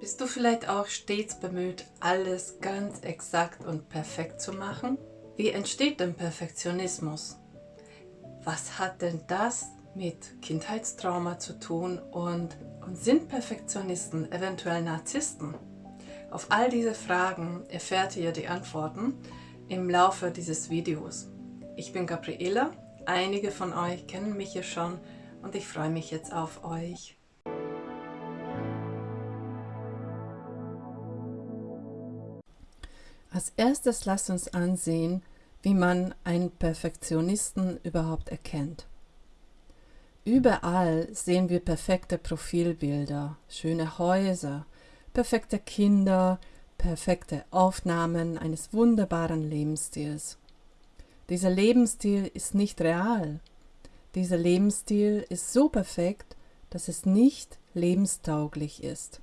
Bist du vielleicht auch stets bemüht, alles ganz exakt und perfekt zu machen? Wie entsteht denn Perfektionismus? Was hat denn das mit Kindheitstrauma zu tun und, und sind Perfektionisten eventuell Narzissten? Auf all diese Fragen erfährt ihr die Antworten im Laufe dieses Videos. Ich bin Gabriela, einige von euch kennen mich ja schon und ich freue mich jetzt auf euch. Als erstes lasst uns ansehen, wie man einen Perfektionisten überhaupt erkennt. Überall sehen wir perfekte Profilbilder, schöne Häuser, perfekte Kinder, perfekte Aufnahmen eines wunderbaren Lebensstils. Dieser Lebensstil ist nicht real. Dieser Lebensstil ist so perfekt, dass es nicht lebenstauglich ist.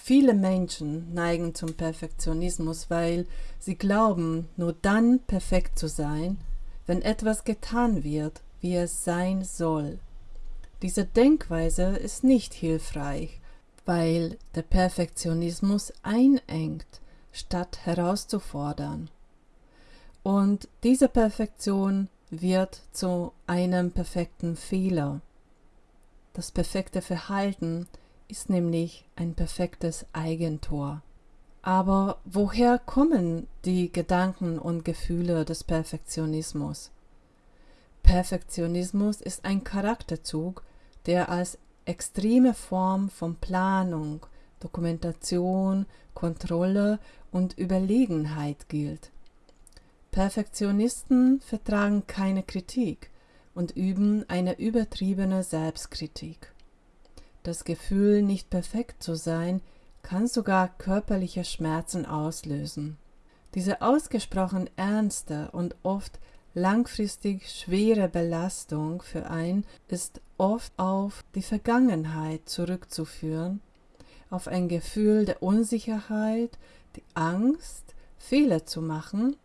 Viele Menschen neigen zum Perfektionismus, weil sie glauben, nur dann perfekt zu sein, wenn etwas getan wird, wie es sein soll. Diese Denkweise ist nicht hilfreich, weil der Perfektionismus einengt, statt herauszufordern. Und diese Perfektion wird zu einem perfekten Fehler. Das perfekte Verhalten ist nämlich ein perfektes Eigentor. Aber woher kommen die Gedanken und Gefühle des Perfektionismus? Perfektionismus ist ein Charakterzug, der als extreme Form von Planung, Dokumentation, Kontrolle und Überlegenheit gilt. Perfektionisten vertragen keine Kritik und üben eine übertriebene Selbstkritik. Das Gefühl, nicht perfekt zu sein, kann sogar körperliche Schmerzen auslösen. Diese ausgesprochen ernste und oft langfristig schwere Belastung für einen ist oft auf die Vergangenheit zurückzuführen, auf ein Gefühl der Unsicherheit, die Angst, Fehler zu machen,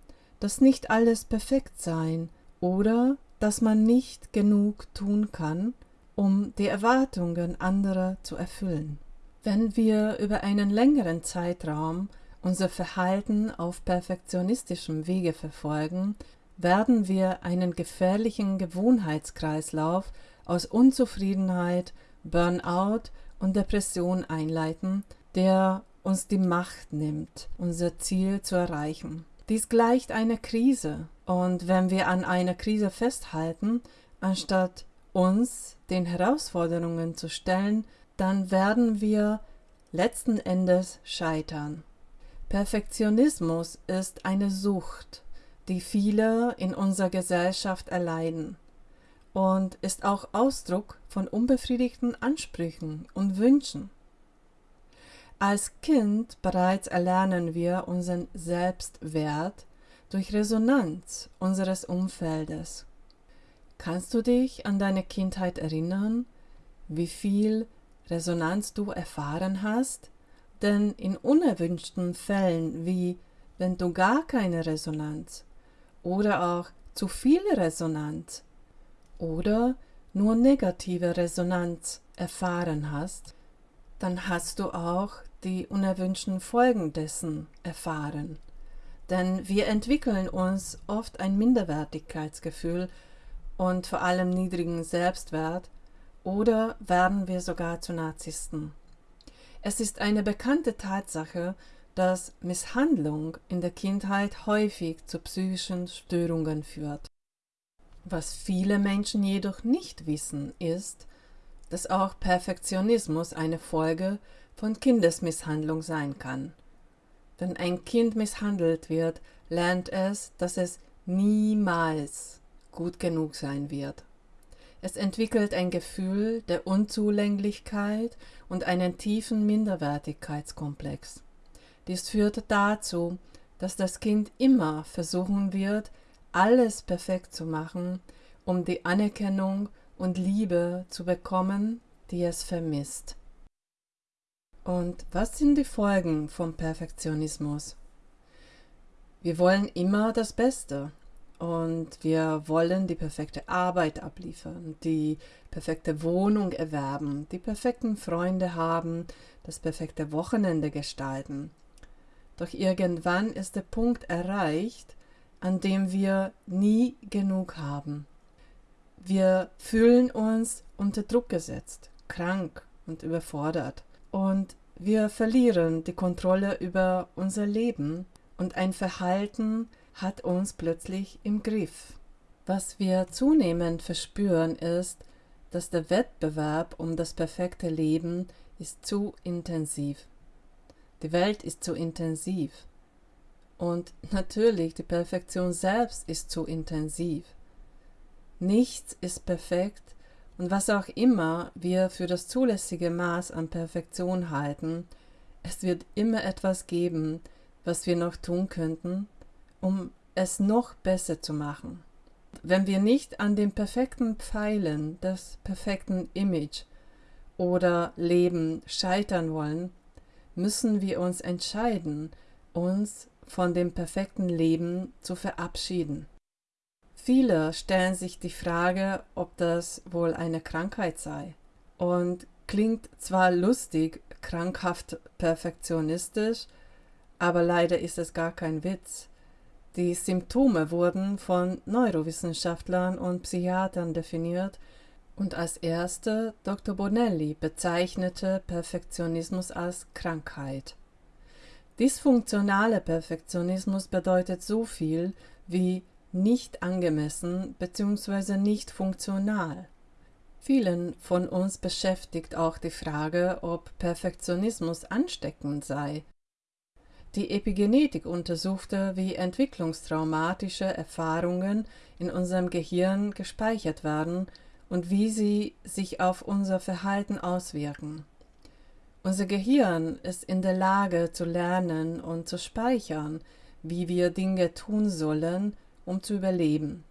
dass nicht alles perfekt sein oder dass man nicht genug tun kann, um die Erwartungen anderer zu erfüllen. Wenn wir über einen längeren Zeitraum unser Verhalten auf perfektionistischem Wege verfolgen, werden wir einen gefährlichen Gewohnheitskreislauf aus Unzufriedenheit, Burnout und Depression einleiten, der uns die Macht nimmt, unser Ziel zu erreichen. Dies gleicht einer Krise, und wenn wir an einer Krise festhalten, anstatt uns den Herausforderungen zu stellen, dann werden wir letzten Endes scheitern. Perfektionismus ist eine Sucht, die viele in unserer Gesellschaft erleiden und ist auch Ausdruck von unbefriedigten Ansprüchen und Wünschen. Als Kind bereits erlernen wir unseren Selbstwert durch Resonanz unseres Umfeldes. Kannst du dich an deine Kindheit erinnern, wie viel Resonanz du erfahren hast? Denn in unerwünschten Fällen wie wenn du gar keine Resonanz oder auch zu viel Resonanz oder nur negative Resonanz erfahren hast, dann hast du auch die unerwünschten Folgen dessen erfahren. Denn wir entwickeln uns oft ein Minderwertigkeitsgefühl und vor allem niedrigen Selbstwert oder werden wir sogar zu Narzissten. Es ist eine bekannte Tatsache, dass Misshandlung in der Kindheit häufig zu psychischen Störungen führt. Was viele Menschen jedoch nicht wissen, ist, dass auch Perfektionismus eine Folge von Kindesmisshandlung sein kann. Wenn ein Kind misshandelt wird, lernt es, dass es niemals gut genug sein wird. Es entwickelt ein Gefühl der Unzulänglichkeit und einen tiefen Minderwertigkeitskomplex. Dies führt dazu, dass das Kind immer versuchen wird, alles perfekt zu machen, um die Anerkennung und Liebe zu bekommen, die es vermisst. Und was sind die Folgen vom Perfektionismus? Wir wollen immer das Beste, und wir wollen die perfekte Arbeit abliefern, die perfekte Wohnung erwerben, die perfekten Freunde haben, das perfekte Wochenende gestalten. Doch irgendwann ist der Punkt erreicht, an dem wir nie genug haben. Wir fühlen uns unter Druck gesetzt, krank und überfordert und wir verlieren die Kontrolle über unser Leben und ein Verhalten hat uns plötzlich im Griff. Was wir zunehmend verspüren ist, dass der Wettbewerb um das perfekte Leben ist zu intensiv. Die Welt ist zu intensiv. Und natürlich, die Perfektion selbst ist zu intensiv. Nichts ist perfekt und was auch immer wir für das zulässige Maß an Perfektion halten, es wird immer etwas geben, was wir noch tun könnten, um es noch besser zu machen. Wenn wir nicht an den perfekten Pfeilen des perfekten Image oder Leben scheitern wollen, müssen wir uns entscheiden, uns von dem perfekten Leben zu verabschieden. Viele stellen sich die Frage, ob das wohl eine Krankheit sei. Und klingt zwar lustig, krankhaft perfektionistisch, aber leider ist es gar kein Witz. Die Symptome wurden von Neurowissenschaftlern und Psychiatern definiert und als erste Dr. Bonelli bezeichnete Perfektionismus als Krankheit. Dysfunktionaler Perfektionismus bedeutet so viel wie nicht angemessen bzw. nicht funktional. Vielen von uns beschäftigt auch die Frage, ob Perfektionismus ansteckend sei die Epigenetik untersuchte, wie entwicklungstraumatische Erfahrungen in unserem Gehirn gespeichert werden und wie sie sich auf unser Verhalten auswirken. Unser Gehirn ist in der Lage zu lernen und zu speichern, wie wir Dinge tun sollen, um zu überleben.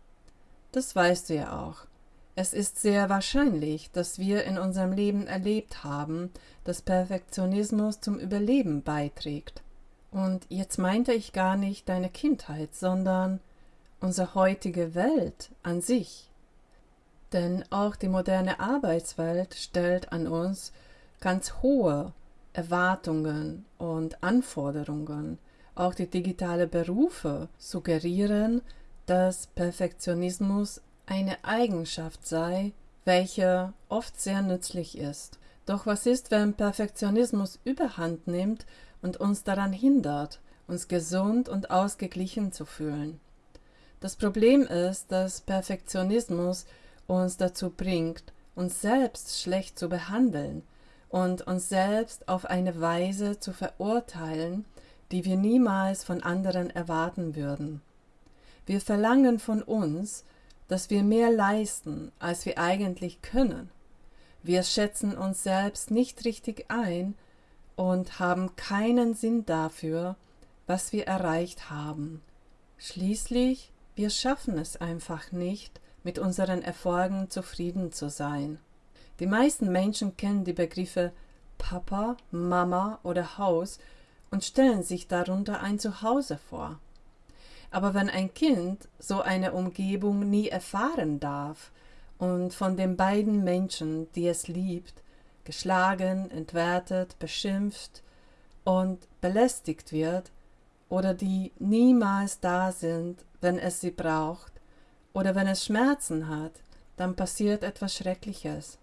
Das weißt du ja auch. Es ist sehr wahrscheinlich, dass wir in unserem Leben erlebt haben, dass Perfektionismus zum Überleben beiträgt. Und jetzt meinte ich gar nicht deine Kindheit, sondern unsere heutige Welt an sich. Denn auch die moderne Arbeitswelt stellt an uns ganz hohe Erwartungen und Anforderungen. Auch die digitale Berufe suggerieren, dass Perfektionismus eine Eigenschaft sei, welche oft sehr nützlich ist. Doch was ist, wenn Perfektionismus überhand nimmt und uns daran hindert, uns gesund und ausgeglichen zu fühlen. Das Problem ist, dass Perfektionismus uns dazu bringt, uns selbst schlecht zu behandeln und uns selbst auf eine Weise zu verurteilen, die wir niemals von anderen erwarten würden. Wir verlangen von uns, dass wir mehr leisten, als wir eigentlich können. Wir schätzen uns selbst nicht richtig ein und haben keinen Sinn dafür, was wir erreicht haben. Schließlich, wir schaffen es einfach nicht, mit unseren Erfolgen zufrieden zu sein. Die meisten Menschen kennen die Begriffe Papa, Mama oder Haus und stellen sich darunter ein Zuhause vor. Aber wenn ein Kind so eine Umgebung nie erfahren darf und von den beiden Menschen, die es liebt, geschlagen, entwertet, beschimpft und belästigt wird oder die niemals da sind, wenn es sie braucht oder wenn es Schmerzen hat, dann passiert etwas Schreckliches.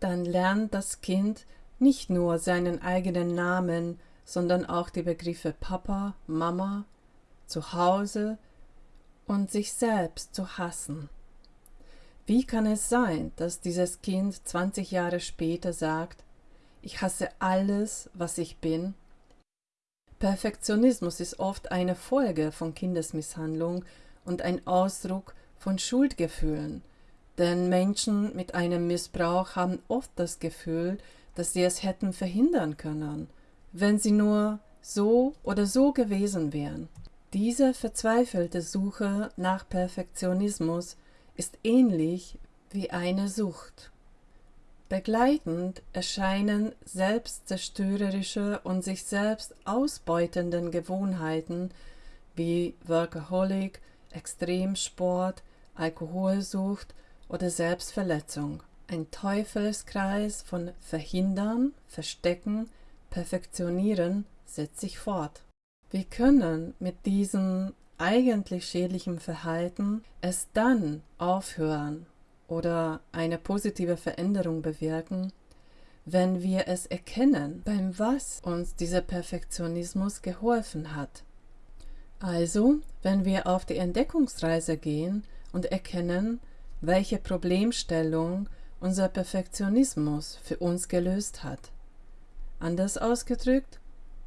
Dann lernt das Kind nicht nur seinen eigenen Namen, sondern auch die Begriffe Papa, Mama, Zuhause und sich selbst zu hassen. Wie kann es sein, dass dieses Kind 20 Jahre später sagt, ich hasse alles, was ich bin? Perfektionismus ist oft eine Folge von Kindesmisshandlung und ein Ausdruck von Schuldgefühlen, denn Menschen mit einem Missbrauch haben oft das Gefühl, dass sie es hätten verhindern können, wenn sie nur so oder so gewesen wären. Diese verzweifelte Suche nach Perfektionismus ist ähnlich wie eine Sucht. Begleitend erscheinen selbstzerstörerische und sich selbst ausbeutenden Gewohnheiten wie Workaholic, Extremsport, Alkoholsucht oder Selbstverletzung. Ein Teufelskreis von Verhindern, Verstecken, Perfektionieren setzt sich fort. Wir können mit diesem eigentlich schädlichen Verhalten es dann aufhören oder eine positive Veränderung bewirken, wenn wir es erkennen, beim was uns dieser Perfektionismus geholfen hat. Also, wenn wir auf die Entdeckungsreise gehen und erkennen, welche Problemstellung unser Perfektionismus für uns gelöst hat. Anders ausgedrückt,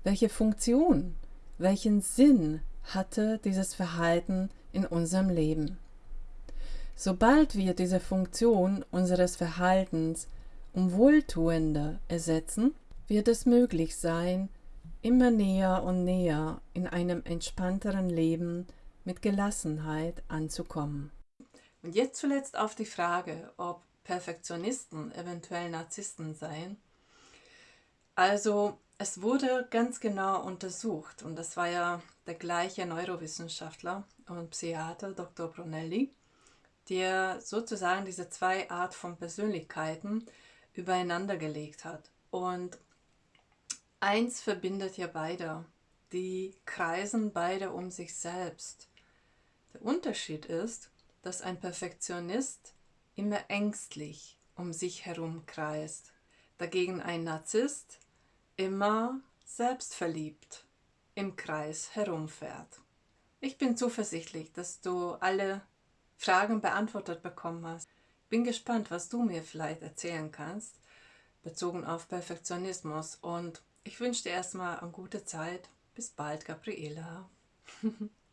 welche Funktion, welchen Sinn hatte dieses Verhalten in unserem Leben. Sobald wir diese Funktion unseres Verhaltens um wohltuender ersetzen, wird es möglich sein, immer näher und näher in einem entspannteren Leben mit Gelassenheit anzukommen. Und jetzt zuletzt auf die Frage, ob Perfektionisten eventuell Narzissten seien. Also es wurde ganz genau untersucht und das war ja der gleiche Neurowissenschaftler und Psychiater Dr. Brunelli, der sozusagen diese zwei Art von Persönlichkeiten übereinander gelegt hat. Und eins verbindet ja beide. Die kreisen beide um sich selbst. Der Unterschied ist, dass ein Perfektionist immer ängstlich um sich herum kreist, dagegen ein Narzisst immer selbstverliebt im Kreis herumfährt. Ich bin zuversichtlich, dass du alle Fragen beantwortet bekommen hast. Bin gespannt, was du mir vielleicht erzählen kannst, bezogen auf Perfektionismus. Und ich wünsche dir erstmal eine gute Zeit. Bis bald, Gabriela.